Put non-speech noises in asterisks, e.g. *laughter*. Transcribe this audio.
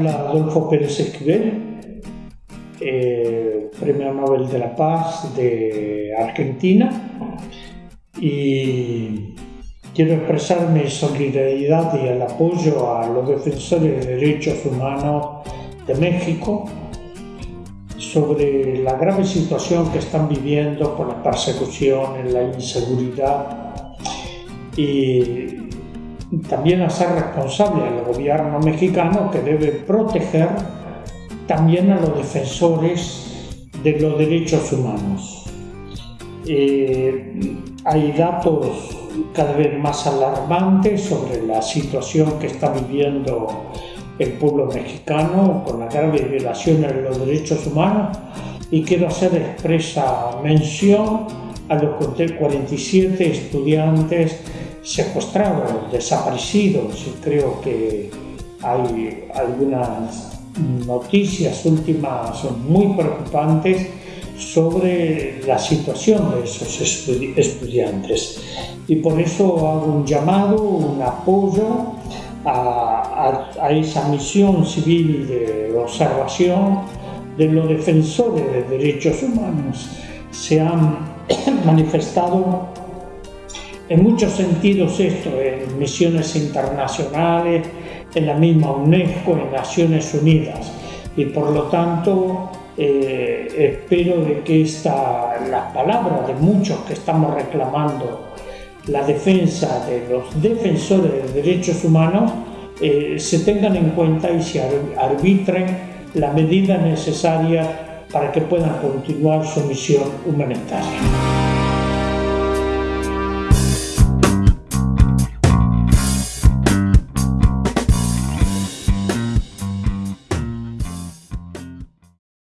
habla Adolfo Pérez Esquivel, eh, Premio Nobel de la Paz de Argentina, y quiero expresar mi solidaridad y el apoyo a los defensores de derechos humanos de México sobre la grave situación que están viviendo por la persecución, la inseguridad y también hacer responsable al gobierno mexicano que debe proteger también a los defensores de los derechos humanos. Eh, hay datos cada vez más alarmantes sobre la situación que está viviendo el pueblo mexicano con la grave violaciones de los derechos humanos y quiero hacer expresa mención a los 47 estudiantes secuestrados, desaparecidos y creo que hay algunas noticias últimas muy preocupantes sobre la situación de esos estudiantes y por eso hago un llamado, un apoyo a, a, esa misión civil de observación de los defensores de derechos humanos. Se han *clears throat* manifestado en muchos sentidos esto, en misiones internacionales, en la misma UNESCO, en Naciones Unidas. Y por lo tanto, eh, espero de que esta, las palabras de muchos que estamos reclamando la defensa de los defensores de derechos humanos eh, se tengan en cuenta y se arbitren la medida necesaria para que puedan continuar su misión humanitaria.